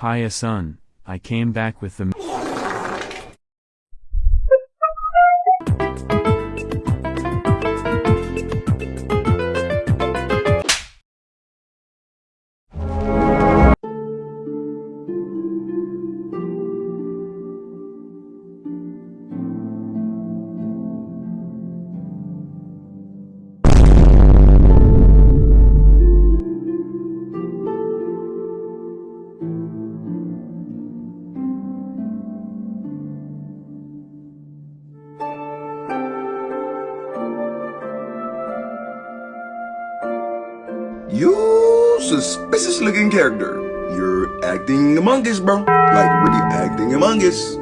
Hiya son, I came back with the You suspicious looking character. You're acting Among Us, bro. Like really acting Among Us.